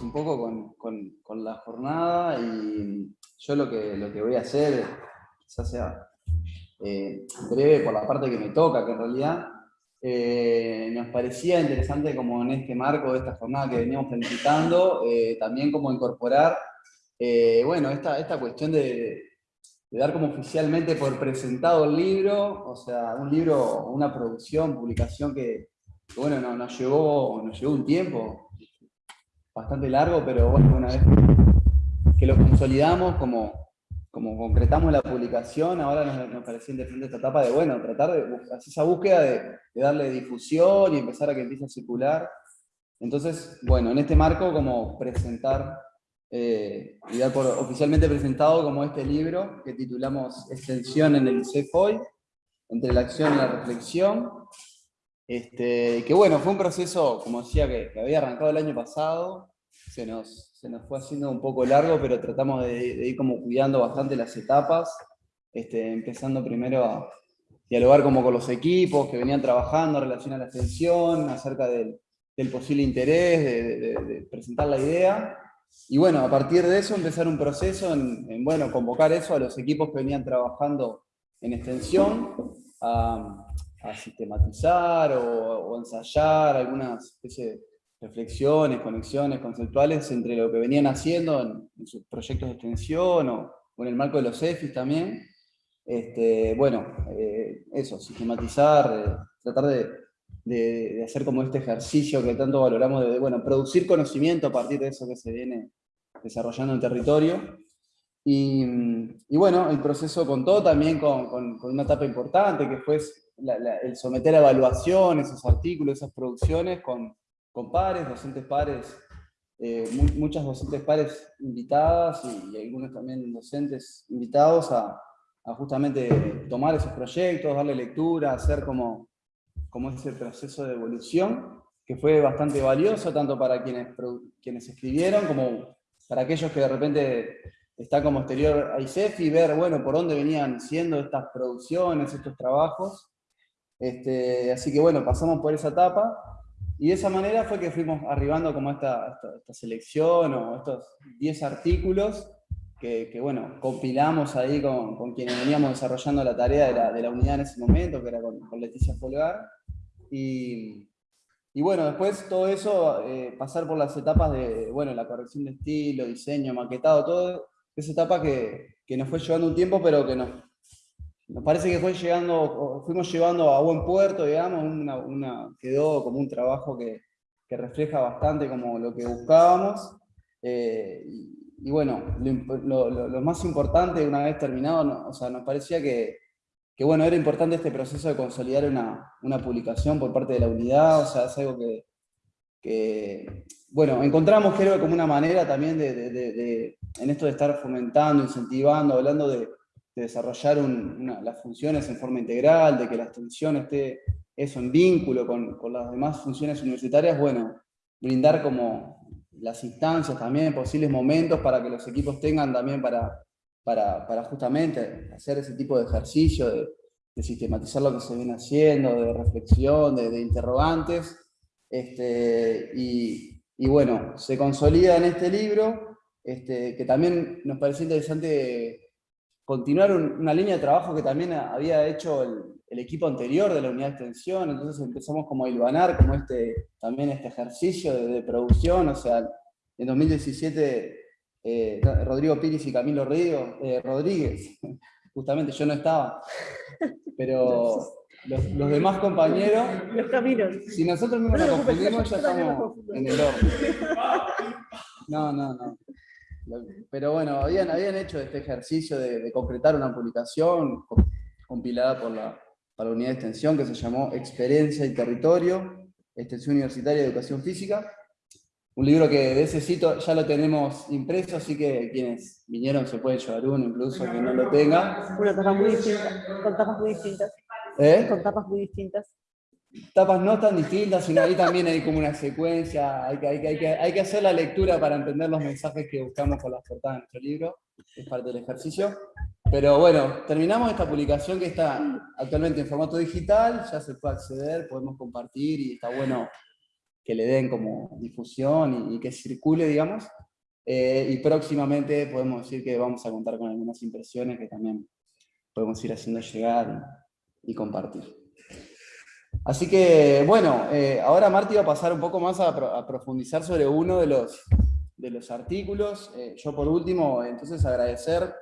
un poco con, la jornada y yo lo que, lo que voy a hacer, quizás sea eh, breve por la parte que me toca, que en realidad eh, nos parecía interesante como en este marco de esta jornada que veníamos planificando, eh, también como incorporar, bueno, esta, esta cuestión de, dar como oficialmente por presentado el libro, o sea, un libro, una producción, publicación que, bueno, nos, llevó, nos llevó un tiempo bastante largo, pero bueno, una vez que lo consolidamos como como concretamos la publicación, ahora nos, nos parecía interesante esta etapa de, bueno, tratar de hacer esa búsqueda de, darle difusión y empezar a que empiece a circular. Entonces, bueno, en este marco, como presentar eh, y dar por oficialmente presentado como este libro que titulamos Extensión en el CEFOI, entre la acción y la reflexión, este, que bueno, fue un proceso, como decía, que, que había arrancado el año pasado, se nos, se nos fue haciendo un poco largo, pero tratamos de, ir como cuidando bastante las etapas, este, empezando primero a dialogar como con los equipos que venían trabajando en relación a la extensión, acerca del, posible interés, de, presentar la idea, y bueno, a partir de eso empezar un proceso en, bueno, convocar eso a los equipos que venían trabajando en extensión, a, sistematizar o, o, ensayar algunas especie de reflexiones, conexiones conceptuales entre lo que venían haciendo en, sus proyectos de extensión o, en el marco de los EFIs también. Este, bueno, eh, eso, sistematizar, eh, tratar de, hacer como este ejercicio que tanto valoramos de, bueno, producir conocimiento a partir de eso que se viene desarrollando en territorio. Y, bueno, el proceso contó también con, una etapa importante, que fue el someter a evaluación esos artículos, esas producciones, con, con pares, docentes pares, eh, muchas docentes pares invitadas y, algunos también docentes invitados a, justamente tomar esos proyectos, darle lectura, hacer como, como ese proceso de evolución, que fue bastante valioso tanto para quienes, quienes escribieron como para aquellos que de repente están como exterior a ICEF y ver, bueno, por dónde venían siendo estas producciones, estos trabajos. Este, así que bueno, pasamos por esa etapa, y de esa manera fue que fuimos arribando como esta, selección o estos 10 artículos que, bueno, compilamos ahí con, con, quienes veníamos desarrollando la tarea de la, de unidad en ese momento, que era con, Leticia Folgar. Y, y, bueno, después todo eso, eh, pasar por las etapas de, bueno, la corrección de estilo, diseño, maquetado, todo, esa etapa que, que nos fue llevando un tiempo, pero que nos, nos parece que fue llegando, fuimos llevando a buen puerto, digamos, una, quedó como un trabajo que, refleja bastante como lo que buscábamos. Eh, y, bueno, lo, más importante, una vez terminado, o sea, nos parecía que, bueno, era importante este proceso de consolidar una, publicación por parte de la unidad, o sea, es algo que, bueno, encontramos creo como una manera también de, en esto de estar fomentando, incentivando, hablando de, de desarrollar las funciones en forma integral, de que la extensión esté eso en vínculo con, las demás funciones universitarias, bueno, brindar como las instancias también, posibles momentos para que los equipos tengan también para, para, justamente hacer ese tipo de ejercicio, de, sistematizar lo que se viene haciendo, de reflexión, de, interrogantes, este, y, bueno, se consolida en este libro, este, que también nos parece interesante continuar una línea de trabajo que también había hecho el, equipo anterior de la unidad de extensión, entonces empezamos como a hilvanar como este, también este ejercicio de, producción, o sea, en 2017 eh, Rodrigo Piris y Camilo Río, eh, Rodríguez, justamente yo no estaba, pero los, demás compañeros, los caminos. si nosotros mismos nos confundimos ya estamos en el orden. No, no, no. Pero bueno, habían, habían hecho este ejercicio de, concretar una publicación compilada por la, la unidad de extensión que se llamó Experiencia y Territorio, Extensión Universitaria de Educación Física. Un libro que de ese sitio ya lo tenemos impreso, así que quienes vinieron se pueden llevar uno, incluso que no lo tenga. Una tapa muy distinta, con tapas muy distintas. ¿Eh? Con tapas muy distintas tapas no tan distintas, sino ahí también hay como una secuencia, hay que, hay, que, hay, que, hacer la lectura para entender los mensajes que buscamos con las portadas de nuestro libro, es parte del ejercicio. Pero bueno, terminamos esta publicación que está actualmente en formato digital, ya se puede acceder, podemos compartir y está bueno que le den como difusión y, que circule, digamos. Eh, y próximamente podemos decir que vamos a contar con algunas impresiones que también podemos ir haciendo llegar y, compartir. Así que, bueno, eh, ahora Marti va a pasar un poco más a, profundizar sobre uno de los, de los artículos. Eh, yo por último, entonces agradecer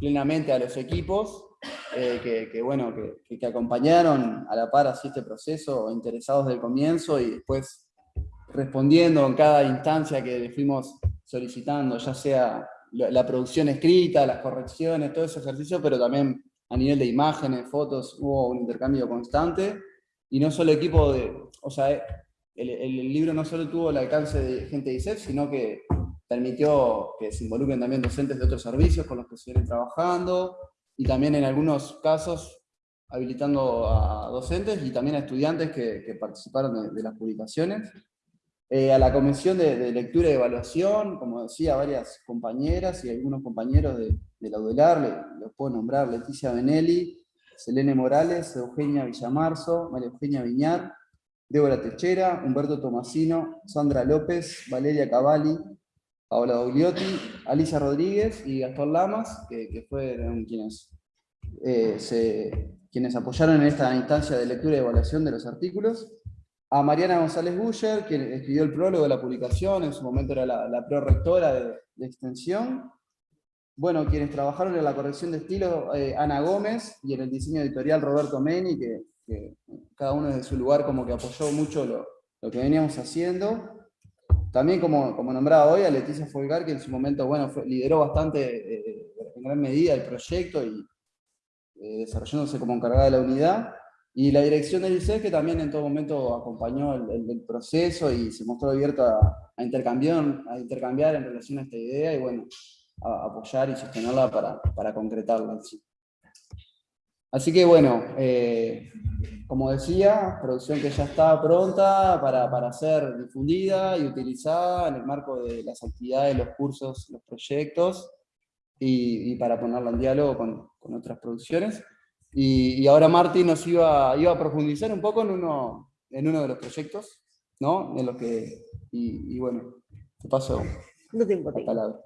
plenamente a los equipos eh, que, bueno, que, acompañaron a la par así este proceso, interesados del comienzo y después respondiendo en cada instancia que le fuimos solicitando, ya sea la, producción escrita, las correcciones, todo ese ejercicio, pero también a nivel de imágenes, fotos, hubo un intercambio constante, y no solo equipo de, o sea, el, el libro no solo tuvo el alcance de gente de ISEF, sino que permitió que se involucren también docentes de otros servicios con los que se vienen trabajando, y también en algunos casos habilitando a docentes y también a estudiantes que, participaron de, las publicaciones. Eh, a la comisión de, lectura y evaluación, como decía, varias compañeras y algunos compañeros de, la UDELAR, los puedo nombrar, Leticia Benelli, Selene Morales, Eugenia Villamarzo, María Eugenia Viñar, Débora Techera, Humberto Tomasino, Sandra López, Valeria Cavalli, Paola Dogliotti, Alicia Rodríguez y Gastón Lamas, que, fueron quienes, eh, quienes apoyaron en esta instancia de lectura y evaluación de los artículos. A Mariana González Buller, quien escribió el prólogo de la publicación, en su momento era la, la prorectora de, extensión. Bueno, quienes trabajaron en la corrección de estilo, eh, Ana Gómez, y en el diseño editorial Roberto Meni, que, cada uno desde su lugar como que apoyó mucho lo, lo que veníamos haciendo. También, como, como nombraba hoy, a Leticia Folgar, que en su momento bueno, lideró bastante, eh, en gran medida, el proyecto y eh, desarrollándose como encargada de la unidad. Y la dirección del ICE, que también en todo momento acompañó el, proceso y se mostró abierta a, intercambiar, a intercambiar en relación a esta idea y bueno, a, apoyar y sostenerla para, para concretarla. Así que bueno, eh, como decía, producción que ya está pronta para, para, ser difundida y utilizada en el marco de las actividades, los cursos, los proyectos, y, para ponerla en diálogo con, con otras producciones. Y, y, ahora Martín nos iba, iba a profundizar un poco en uno, en uno de los proyectos, ¿no? En lo que, y, bueno, te paso no tengo la palabra.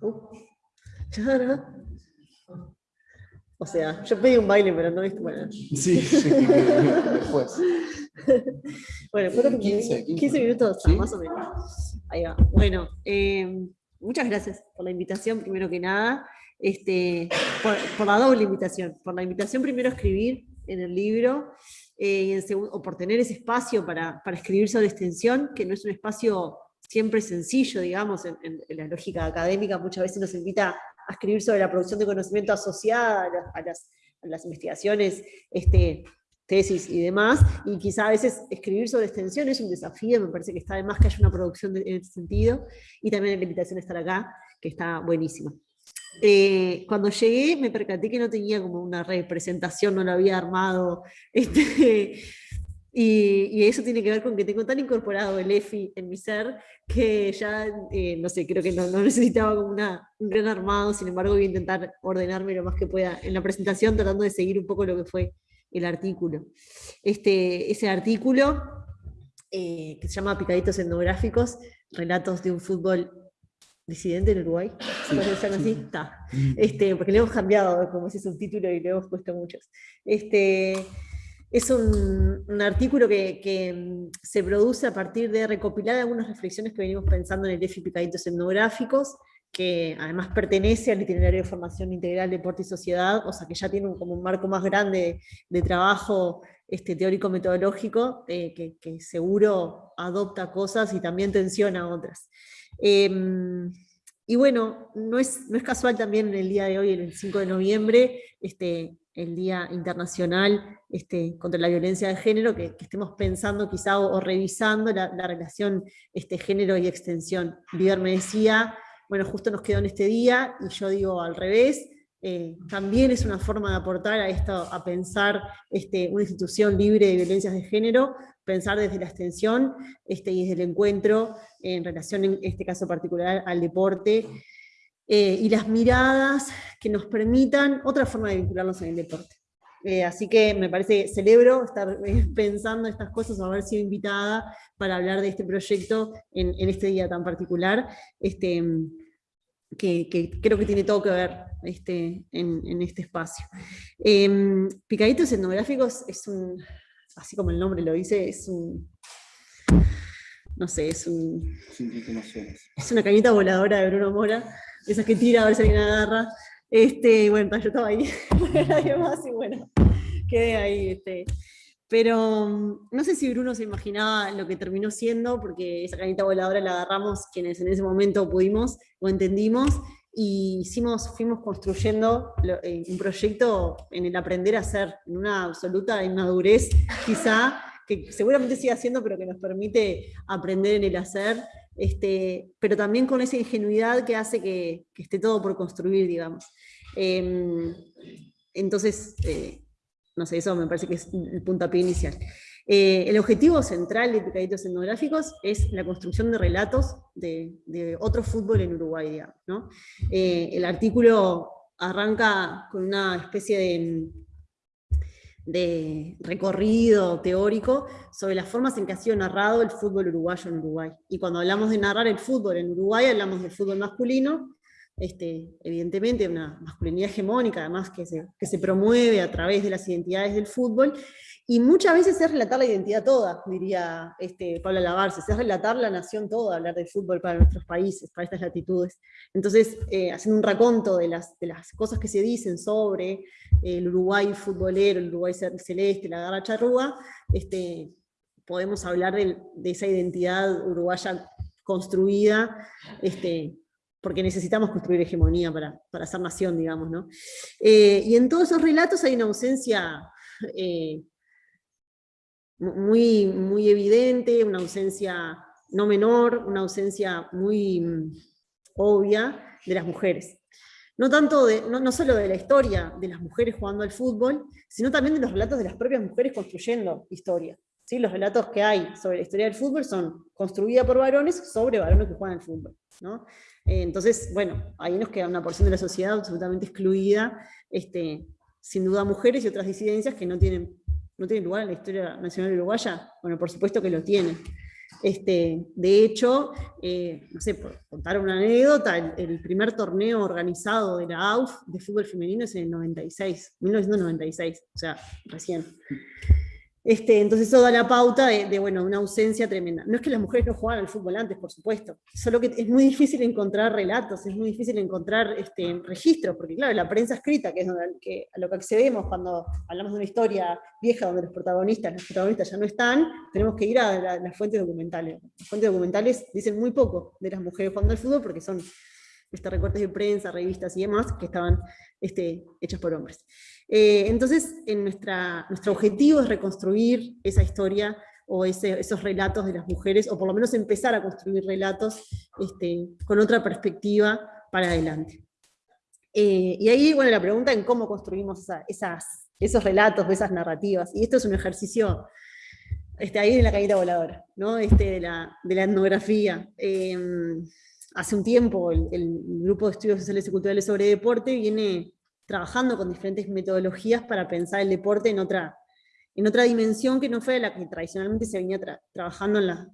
Uh. O sea, yo pedí un baile, pero no viste. Bueno. Sí, sí, después. bueno, fueron 15, 15, minutos, más o menos. Ahí va. Bueno, eh, muchas gracias por la invitación, primero que nada. Este, por, la doble invitación. Por la invitación primero a escribir en el libro, eh, y en segundo, o por tener ese espacio para, para, escribir sobre extensión, que no es un espacio siempre sencillo, digamos, en, la lógica académica muchas veces nos invita a escribir sobre la producción de conocimiento asociada a las, investigaciones, este, tesis y demás, y quizá a veces escribir sobre extensión es un desafío, me parece que está de más que haya una producción en ese sentido, y también la invitación a estar acá, que está buenísima. Eh, cuando llegué me percaté que no tenía como una representación, no la había armado, este, y, eso tiene que ver con que tengo tan incorporado el EFI en mi ser que ya, eh, no sé, creo que no, necesitaba como una, un gran armado, sin embargo voy a intentar ordenarme lo más que pueda en la presentación tratando de seguir un poco lo que fue el artículo. Este, ese artículo, eh, que se llama Picaditos etnográficos, relatos de un fútbol disidente en Uruguay, sí, así? Está. Este, porque le hemos cambiado como ese subtítulo y le hemos puesto muchos. Este, es un, artículo que, mm, se produce a partir de recopilar algunas reflexiones que venimos pensando en el EFI Picaditos Etnográficos, que además pertenece al itinerario de formación integral Deporte y Sociedad, o sea que ya tiene un, como un marco más grande de, trabajo este, teórico-metodológico, eh, que, seguro adopta cosas y también tensiona otras. Em, y bueno, no es, no es casual también en el día de hoy, el 5 de noviembre, este, el Día Internacional este, contra la Violencia de Género, que, estemos pensando quizá o, revisando la, relación este, género y extensión. Viver me decía, bueno, justo nos quedó en este día, y yo digo al revés, eh, también es una forma de aportar a esto, a pensar este, una institución libre de violencias de género, pensar desde la extensión este, y desde el encuentro en relación, en este caso particular, al deporte, eh, y las miradas que nos permitan otra forma de vincularnos en el deporte. Eh, así que me parece, celebro estar eh, pensando estas cosas, haber sido invitada para hablar de este proyecto en, este día tan particular, este, que, creo que tiene todo que ver este, en, este espacio. Em, Picaditos etnográficos es un, así como el nombre lo dice, es un no sé, es un... Es una cañita voladora de Bruno Mora, esas que tira a ver si alguien agarra. Este, bueno, yo estaba ahí, nadie más y bueno, quedé ahí. Este. Pero mm, no sé si Bruno se imaginaba lo que terminó siendo, porque esa cañita voladora la agarramos quienes en ese momento pudimos o entendimos, y hicimos, fuimos construyendo eh, un proyecto en el aprender a hacer, en una absoluta inmadurez quizá, que seguramente sigue haciendo, pero que nos permite aprender en el hacer, este, pero también con esa ingenuidad que hace que, esté todo por construir, digamos. Em, entonces, eh, no sé, eso me parece que es el puntapié inicial. Eh, el objetivo central de Picaditos Etnográficos es la construcción de relatos de, otro fútbol en Uruguay, digamos. ¿no? Eh, el artículo arranca con una especie de de recorrido teórico sobre las formas en que ha sido narrado el fútbol uruguayo en Uruguay. Y cuando hablamos de narrar el fútbol en Uruguay, hablamos del fútbol masculino, este, evidentemente una masculinidad hegemónica, además que se, que se promueve a través de las identidades del fútbol, y muchas veces es relatar la identidad toda, diría este, Pablo Lavarse, es relatar la nación toda, hablar del fútbol para nuestros países, para estas latitudes. Entonces, eh, haciendo un raconto de las, de las cosas que se dicen sobre el Uruguay futbolero, el Uruguay celeste, la garra charrúa, este, podemos hablar de, esa identidad uruguaya construida, este, porque necesitamos construir hegemonía para, para ser nación, digamos. ¿no? Eh, y en todos esos relatos hay una ausencia... Eh, muy, muy evidente, una ausencia no menor, una ausencia muy mm, obvia de las mujeres. No, tanto de, no, solo de la historia de las mujeres jugando al fútbol, sino también de los relatos de las propias mujeres construyendo historia. ¿Sí? Los relatos que hay sobre la historia del fútbol son construidos por varones sobre varones que juegan al fútbol. ¿no? Eh, entonces, bueno, ahí nos queda una porción de la sociedad absolutamente excluida, este, sin duda mujeres y otras disidencias que no tienen no tiene lugar en la historia nacional uruguaya? Bueno, por supuesto que lo tiene. Este, de hecho, eh, no sé, por contar una anécdota, el, primer torneo organizado de la AUF de fútbol femenino es en el 96, 1996, o sea, recién. Este, entonces eso da la pauta de, bueno, una ausencia tremenda. No es que las mujeres no jugaran al fútbol antes, por supuesto, solo que es muy difícil encontrar relatos, es muy difícil encontrar este, registros, porque claro, la prensa escrita, que es a lo que accedemos cuando hablamos de una historia vieja donde los protagonistas, los protagonistas ya no están, tenemos que ir a las fuentes documentales. Las fuentes documentales dicen muy poco de las mujeres jugando al fútbol porque son este, recortes de prensa, revistas y demás, que estaban este, hechos por hombres. Eh, entonces, nuestro objetivo es reconstruir esa historia o esos relatos de las mujeres, o por lo menos empezar a construir relatos este, con otra perspectiva para adelante. Eh, y ahí, bueno, la pregunta en cómo construimos esos relatos, esas narrativas, y esto es un ejercicio este, ahí en la caída voladora, ¿no? este, de, la, de la etnografía. Eh, hace un tiempo el, Grupo de Estudios Sociales y Culturales sobre Deporte viene trabajando con diferentes metodologías para pensar el deporte en otra, en otra dimensión que no fue la que tradicionalmente se venía trabajando en la,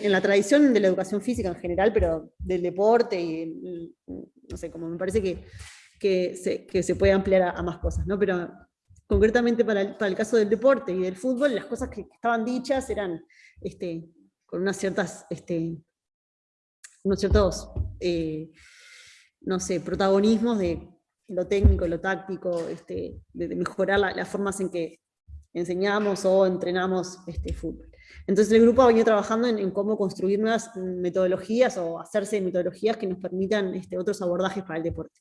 en la tradición de la educación física en general, pero del deporte, y no sé, como me parece que, que, se, puede ampliar a, más cosas, ¿no? Pero concretamente para el, para el, caso del deporte y del fútbol, las cosas que estaban dichas eran este, con unas ciertas este, unos ciertos, eh, no sé, protagonismos de lo técnico, lo táctico, este, de, mejorar las formas en que enseñamos o entrenamos este fútbol. Entonces el grupo ha venido trabajando en, cómo construir nuevas metodologías o hacerse metodologías que nos permitan este, otros abordajes para el deporte.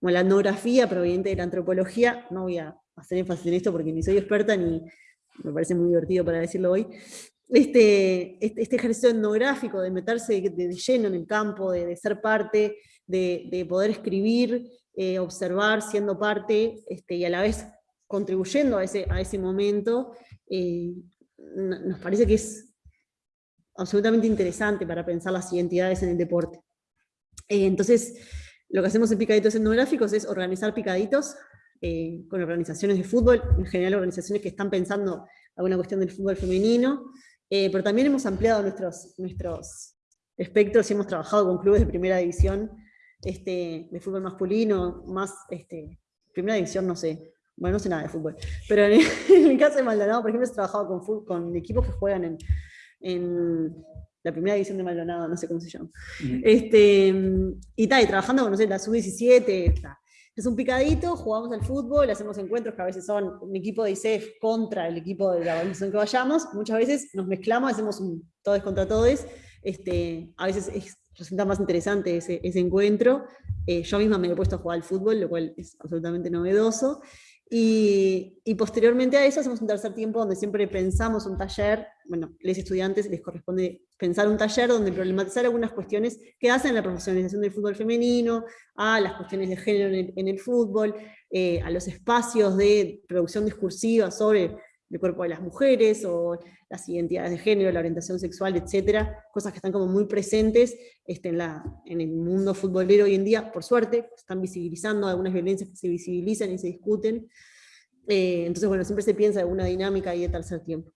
Como la etnografía proveniente de la antropología, no voy a hacer énfasis en esto porque ni soy experta ni me parece muy divertido para decirlo hoy, este, este, este, ejercicio etnográfico, de meterse de, lleno en el campo, de, ser parte, de, poder escribir, eh, observar, siendo parte, este, y a la vez contribuyendo a ese, a ese momento, eh, nos parece que es absolutamente interesante para pensar las identidades en el deporte. Eh, entonces, lo que hacemos en Picaditos Etnográficos es organizar picaditos eh, con organizaciones de fútbol, en general organizaciones que están pensando alguna cuestión del fútbol femenino, eh, pero también hemos ampliado nuestros, nuestros espectros y hemos trabajado con clubes de primera división este, de fútbol masculino, más, este, primera división no sé, bueno, no sé nada de fútbol, pero en, el caso de Maldonado, por ejemplo, he trabajado con, con equipos que juegan en, en la primera división de Maldonado, no sé cómo se llama. este, y tal, y trabajando con, no sé, la sub-17, es un picadito, jugamos al fútbol, hacemos encuentros que a veces son un equipo de ICEF contra el equipo de la organización que vayamos, muchas veces nos mezclamos, hacemos un todos contra todos, este, a veces resulta más interesante ese, encuentro, eh, yo misma me he puesto a jugar al fútbol, lo cual es absolutamente novedoso, y, posteriormente a eso hacemos un tercer tiempo donde siempre pensamos un taller, bueno, los estudiantes les corresponde pensar un taller donde problematizar algunas cuestiones que hacen la profesionalización del fútbol femenino, a las cuestiones de género en el, fútbol, eh, a los espacios de producción discursiva sobre el cuerpo de las mujeres, o las identidades de género, la orientación sexual, etcétera, cosas que están como muy presentes este, en, la, en el mundo futbolero hoy en día, por suerte, están visibilizando algunas violencias que se visibilizan y se discuten, eh, entonces bueno, siempre se piensa en una dinámica ahí de tercer tiempo.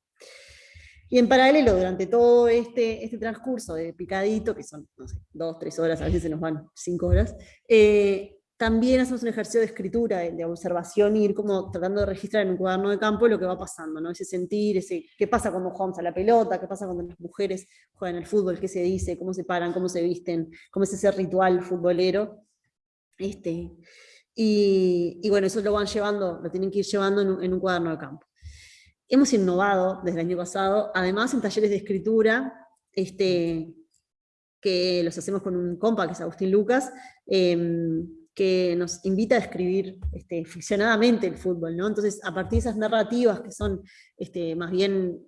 Y en paralelo, durante todo este, este transcurso de picadito, que son, no sé, dos, tres horas, a veces se nos van cinco horas, eh, también hacemos un ejercicio de escritura, de, observación, y ir como tratando de registrar en un cuaderno de campo lo que va pasando, ¿no? ese sentir, ese qué pasa cuando jugamos a la pelota, qué pasa cuando las mujeres juegan al fútbol, qué se dice, cómo se paran, cómo se visten, cómo es ese ritual futbolero. Este, y, bueno, eso lo van llevando, lo tienen que ir llevando en un, en un cuaderno de campo. Hemos innovado desde el año pasado, además en talleres de escritura, este, que los hacemos con un compa, que es Agustín Lucas, em, que nos invita a escribir este, ficcionadamente el fútbol, ¿no? Entonces, a partir de esas narrativas que son este, más bien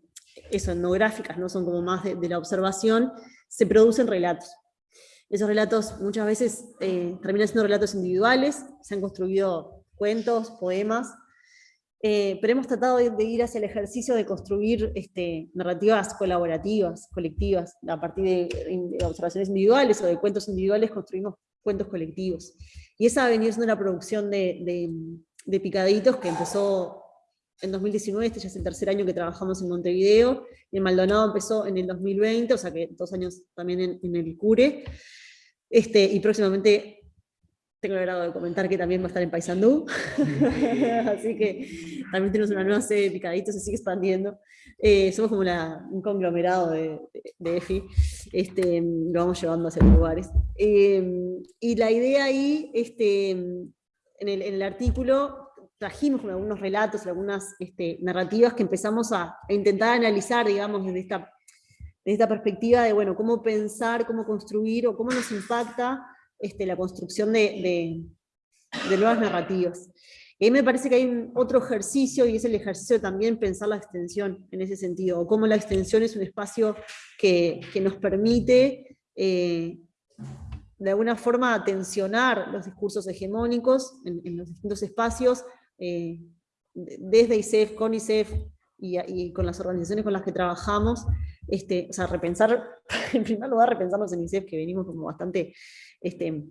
eso, etnográficas, no son como más de, la observación, se producen relatos. Esos relatos muchas veces eh, terminan siendo relatos individuales, se han construido cuentos, poemas, eh, pero hemos tratado de, ir hacia el ejercicio de construir este, narrativas colaborativas, colectivas, a partir de, de, observaciones individuales o de cuentos individuales construimos cuentos colectivos. Y esa ha venido siendo una producción de, Picaditos que empezó en 2019, este ya es el tercer año que trabajamos en Montevideo, y en Maldonado empezó en el 2020, o sea que dos años también en, el CURE, este, y próximamente tengo el grado de comentar que también va a estar en Paysandú, así que también tenemos una nueva sede de Picaditos, se sigue expandiendo. Eh, somos como un conglomerado de, EFI, este, lo vamos llevando hacia lugares. Eh, y la idea ahí, este, en, el, artículo, trajimos algunos relatos, algunas este, narrativas que empezamos a, intentar analizar, digamos, desde esta, esta perspectiva de, bueno, cómo pensar, cómo construir, o cómo nos impacta este, la construcción de, de nuevas narrativas. Y ahí me parece que hay otro ejercicio, y es el ejercicio de también pensar la extensión en ese sentido, o cómo la extensión es un espacio que, nos permite eh, de alguna forma tensionar los discursos hegemónicos en, los distintos espacios, eh, desde ICEF, con ICEF y, con las organizaciones con las que trabajamos, este, o sea, repensar, en primer lugar, repensarnos en ICEF, que venimos como bastante este,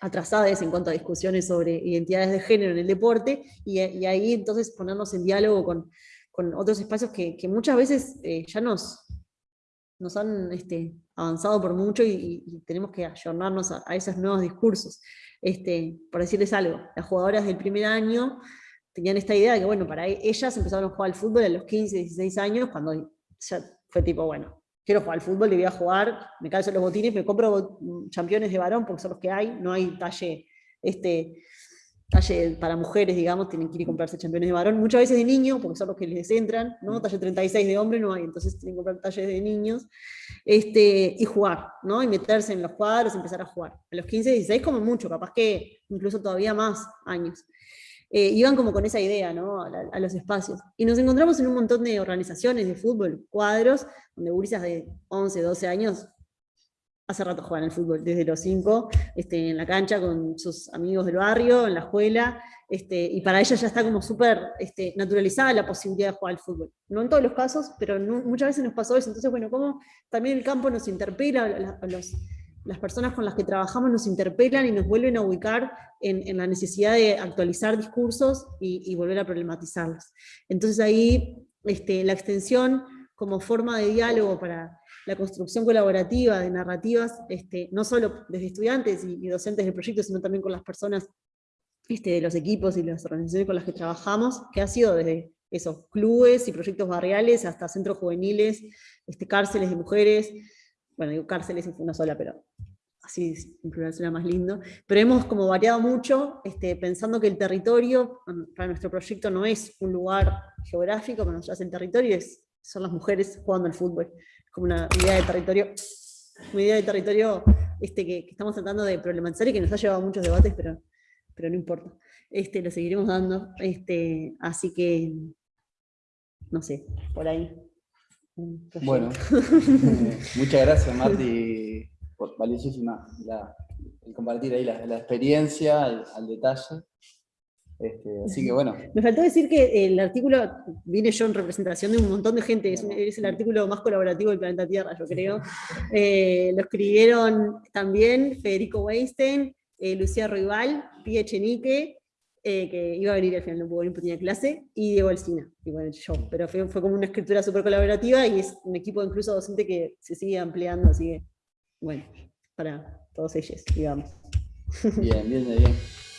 atrasadas en cuanto a discusiones sobre identidades de género en el deporte, y, ahí entonces ponernos en diálogo con, otros espacios que, muchas veces eh, ya nos, nos han este, avanzado por mucho y, tenemos que ayornarnos a, esos nuevos discursos. Este, por decirles algo, las jugadoras del primer año tenían esta idea de que, bueno, para ellas empezaron a jugar al fútbol a los 15, 16 años, cuando fue tipo, bueno, quiero jugar al fútbol, le voy a jugar, me calzo los botines, me compro campeones de varón porque son los que hay, no hay talle, este, talle para mujeres, digamos, tienen que ir a comprarse campeones de varón, muchas veces de niños, porque son los que les entran, ¿no? Mm. talle 36 de hombre no hay, entonces tienen que comprar talles de niños, este, y jugar, ¿no? y meterse en los cuadros, empezar a jugar. A los 15, 16 como mucho, capaz que incluso todavía más años. Eh, iban como con esa idea ¿no? a, los espacios. Y nos encontramos en un montón de organizaciones de fútbol, cuadros, donde gurisas de 11, 12 años hace rato juegan al fútbol, desde los 5, este, en la cancha con sus amigos del barrio, en la escuela, este, y para ellas ya está como súper este, naturalizada la posibilidad de jugar al fútbol. No en todos los casos, pero muchas veces nos pasó eso. Entonces, bueno, cómo también el campo nos interpela a, los las personas con las que trabajamos nos interpelan y nos vuelven a ubicar en, la necesidad de actualizar discursos y, volver a problematizarlos. Entonces ahí este, la extensión como forma de diálogo para la construcción colaborativa de narrativas, este, no solo desde estudiantes y, docentes del proyecto, sino también con las personas este, de los equipos y las organizaciones con las que trabajamos, que ha sido desde esos clubes y proyectos barriales hasta centros juveniles, este, cárceles de mujeres, bueno, digo cárceles es una sola, pero así en plural suena más lindo, pero hemos como variado mucho, este, pensando que el territorio, para nuestro proyecto no es un lugar geográfico, para nosotros el territorio es, son las mujeres jugando al fútbol, como una idea de territorio, una idea de territorio este, que, estamos tratando de problematizar y que nos ha llevado a muchos debates, pero, pero no importa, este, lo seguiremos dando, este, así que, no sé, por ahí. Bueno, muchas gracias Marti, por valiosísima el compartir ahí la, experiencia al, detalle. Este, así que bueno. Me faltó decir que el artículo, vine yo en representación de un montón de gente, es, el artículo más colaborativo del planeta Tierra, yo creo. Eh, lo escribieron también Federico Weinstein, eh, Lucía Rival, Pia Chenique, eh, que iba a venir al final, no pudo venir porque tenía clase, y Diego Alcina, y bueno, yo, pero fue, fue como una escritura súper colaborativa y es un equipo incluso docente que se sigue ampliando, así que, bueno, para todos ellos, digamos. Bien, bien, bien.